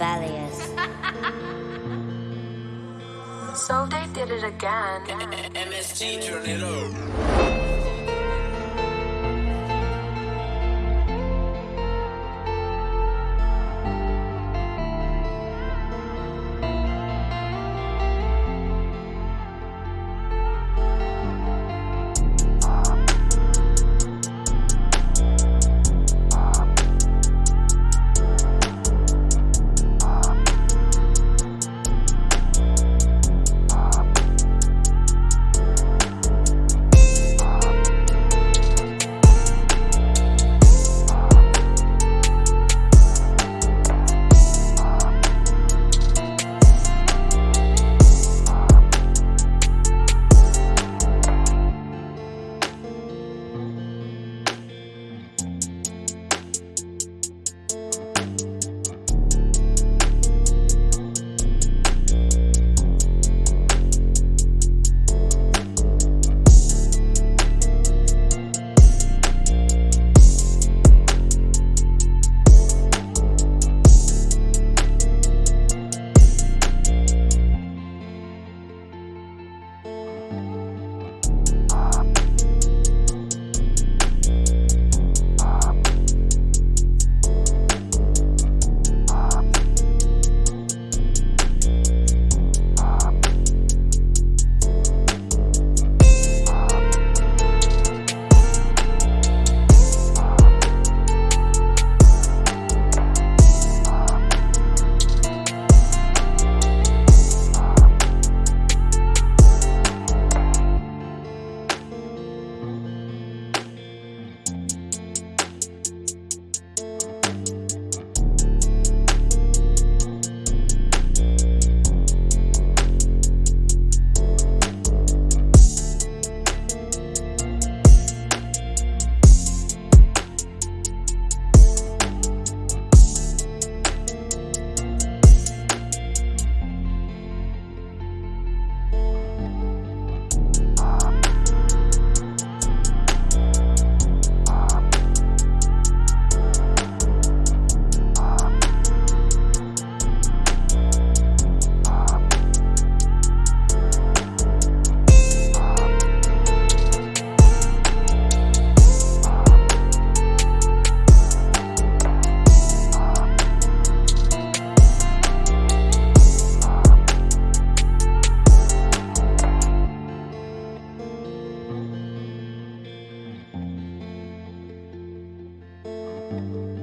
Valius. So they did it again. MSG turn it up. thank